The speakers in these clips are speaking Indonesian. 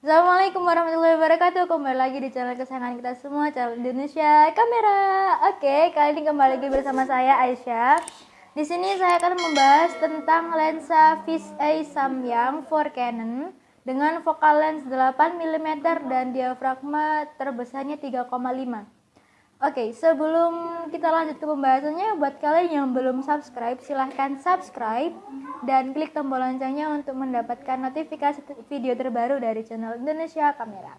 Assalamualaikum warahmatullahi wabarakatuh. Kembali lagi di channel kesayangan kita semua Channel Indonesia Kamera. Oke, kali ini kembali lagi bersama saya Aisyah. Di sini saya akan membahas tentang lensa fisheye Samyang 4 Canon Dengan focal lens 8mm dan diafragma terbesarnya 3,5 Oke, sebelum kita lanjut ke pembahasannya, buat kalian yang belum subscribe, silahkan subscribe dan klik tombol loncengnya untuk mendapatkan notifikasi video terbaru dari channel Indonesia Kamera.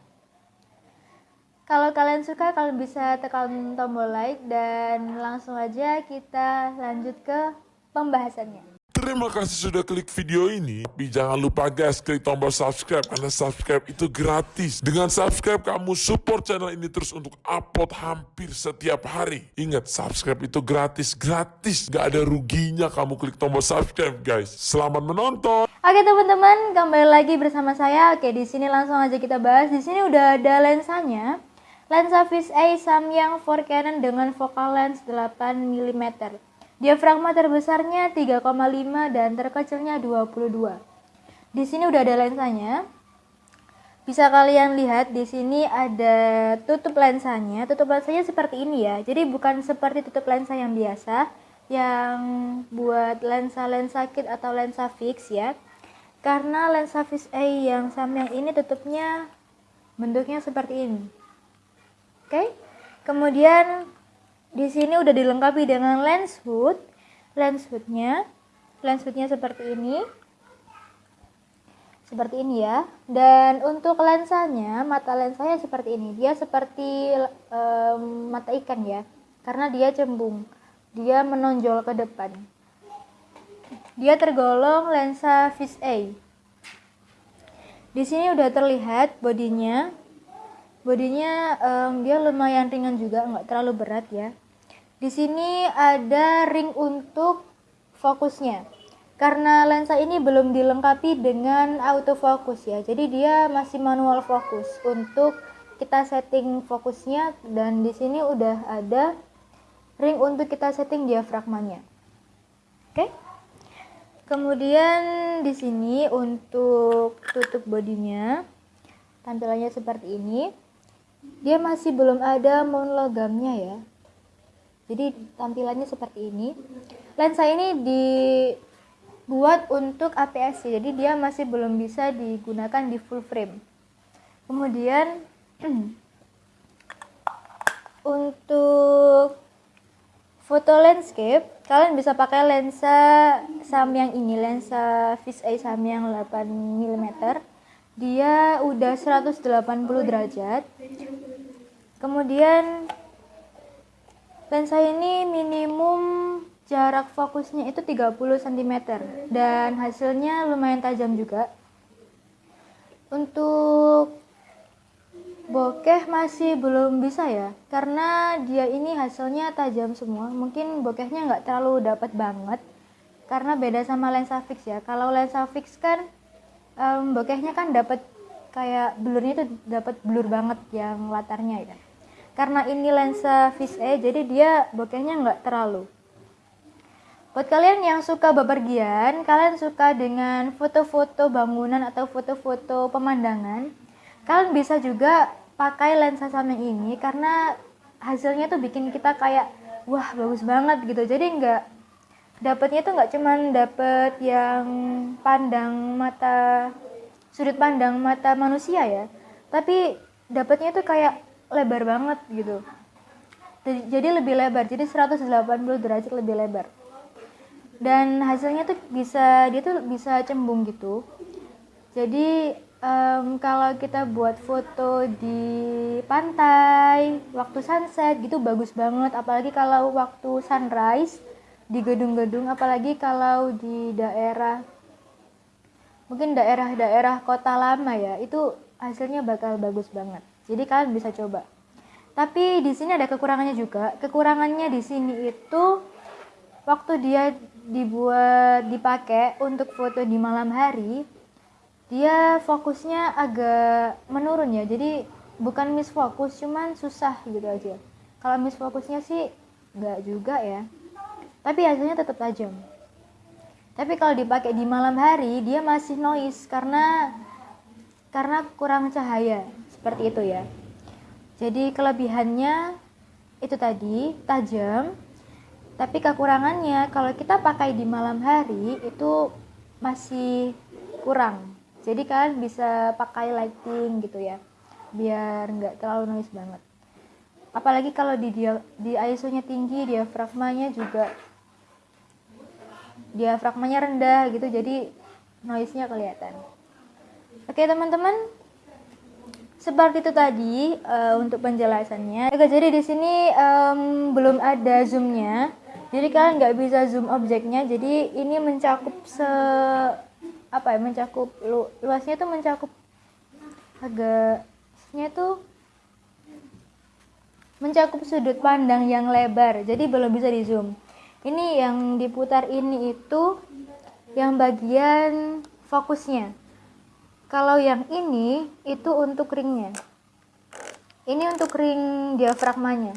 Kalau kalian suka, kalian bisa tekan tombol like dan langsung aja kita lanjut ke pembahasannya. Terima kasih sudah klik video ini. Tapi jangan lupa guys, klik tombol subscribe karena subscribe itu gratis. Dengan subscribe kamu support channel ini terus untuk upload hampir setiap hari. Ingat, subscribe itu gratis, gratis. Gak ada ruginya kamu klik tombol subscribe guys. Selamat menonton. Oke teman-teman, kembali lagi bersama saya. Oke, di sini langsung aja kita bahas. Di sini udah ada lensanya. Lensa fisheye Samyang 4 Canon dengan focal lens 8 mm. Diafragma terbesarnya 3,5 dan terkecilnya 22. Di sini udah ada lensanya. Bisa kalian lihat di sini ada tutup lensanya. Tutup lensanya seperti ini ya. Jadi bukan seperti tutup lensa yang biasa yang buat lensa-lensa kit atau lensa fix ya. Karena lensa fisheye yang Samyang ini tutupnya bentuknya seperti ini. Oke. Kemudian di sini udah dilengkapi dengan lens hood. Lens hoodnya, lens hoodnya seperti ini. Seperti ini ya. Dan untuk lensanya, mata lensanya seperti ini. Dia seperti um, mata ikan ya. Karena dia cembung. Dia menonjol ke depan. Dia tergolong lensa fisheye. Di sini udah terlihat bodinya bodinya um, dia lumayan ringan juga nggak terlalu berat ya. Di sini ada ring untuk fokusnya. Karena lensa ini belum dilengkapi dengan autofocus ya. Jadi dia masih manual fokus untuk kita setting fokusnya. Dan di sini udah ada ring untuk kita setting diafragmanya. Oke? Kemudian di sini untuk tutup bodinya tampilannya seperti ini dia masih belum ada monogamnya ya. Jadi tampilannya seperti ini. Lensa ini dibuat untuk APS jadi dia masih belum bisa digunakan di full frame. Kemudian untuk foto landscape kalian bisa pakai lensa Samyang ini lensa fisheye Samyang 8 mm dia udah 180 derajat kemudian lensa ini minimum jarak fokusnya itu 30 cm dan hasilnya lumayan tajam juga. Untuk bokeh masih belum bisa ya karena dia ini hasilnya tajam semua. Mungkin bokehnya nggak terlalu dapat banget karena beda sama lensa fix ya. Kalau lensa fix kan um, bokehnya kan dapat kayak blurnya itu dapat blur banget yang latarnya ya karena ini lensa fisheye jadi dia bokehnya nggak terlalu. Buat kalian yang suka bepergian kalian suka dengan foto-foto bangunan atau foto-foto pemandangan kalian bisa juga pakai lensa sama ini karena hasilnya tuh bikin kita kayak wah bagus banget gitu. Jadi nggak dapatnya tuh nggak cuman dapet yang pandang mata sudut pandang mata manusia ya tapi dapatnya tuh kayak lebar banget gitu. Jadi lebih lebar. Jadi 180 derajat lebih lebar. Dan hasilnya tuh bisa dia tuh bisa cembung gitu. Jadi um, kalau kita buat foto di pantai waktu sunset gitu bagus banget. Apalagi kalau waktu sunrise di gedung-gedung apalagi kalau di daerah mungkin daerah-daerah kota lama ya itu hasilnya bakal bagus banget jadi kalian bisa coba. Tapi di sini ada kekurangannya juga. Kekurangannya di sini itu waktu dia dibuat dipakai untuk foto di malam hari dia fokusnya agak menurun ya. Jadi bukan miss fokus cuman susah gitu aja. Kalau miss fokusnya sih nggak juga ya. Tapi hasilnya tetap tajam. Tapi kalau dipakai di malam hari dia masih noise karena karena kurang cahaya seperti itu ya. Jadi kelebihannya itu tadi tajam. Tapi kekurangannya kalau kita pakai di malam hari itu masih kurang. Jadi kalian bisa pakai lighting gitu ya biar nggak terlalu noise banget. Apalagi kalau di dia di ISO nya tinggi diafragmanya juga diafragmanya rendah gitu jadi noise nya kelihatan. Oke teman-teman seperti itu tadi uh, untuk penjelasannya. Oke jadi di sini um, belum ada zoomnya. Jadi kalian nggak bisa zoom objeknya. Jadi ini mencakup se apa ya mencakup lu, luasnya tuh mencakup agaknya tuh mencakup sudut pandang yang lebar. Jadi belum bisa di zoom ini yang diputar ini itu yang bagian fokusnya kalau yang ini itu untuk ringnya. Ini untuk ring diafragmanya.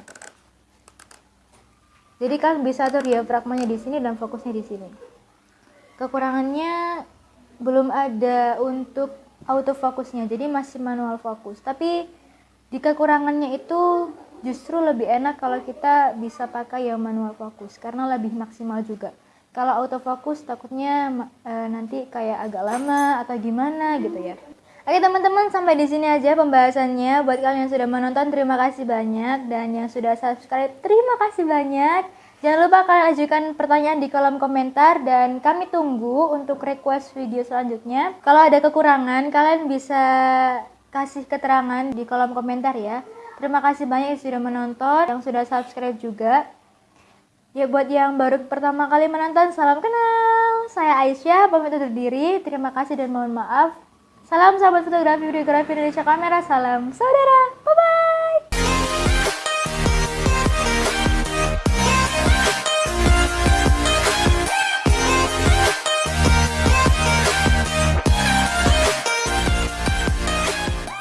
Jadi kan bisa tuh diafragmanya di sini dan fokusnya di sini. Kekurangannya belum ada untuk autofokusnya jadi masih manual fokus tapi di kekurangannya itu justru lebih enak kalau kita bisa pakai yang manual fokus karena lebih maksimal juga kalau autofokus takutnya e, nanti kayak agak lama atau gimana gitu ya Oke teman-teman sampai di sini aja pembahasannya buat kalian yang sudah menonton terima kasih banyak dan yang sudah subscribe terima kasih banyak Jangan lupa kalian ajukan pertanyaan di kolom komentar dan kami tunggu untuk request video selanjutnya. Kalau ada kekurangan, kalian bisa kasih keterangan di kolom komentar ya. Terima kasih banyak yang sudah menonton, yang sudah subscribe juga. Ya buat yang baru pertama kali menonton, salam kenal. Saya Aisyah, pamit undur diri. Terima kasih dan mohon maaf. Salam sahabat fotografi videografi Indonesia Kamera. Salam saudara.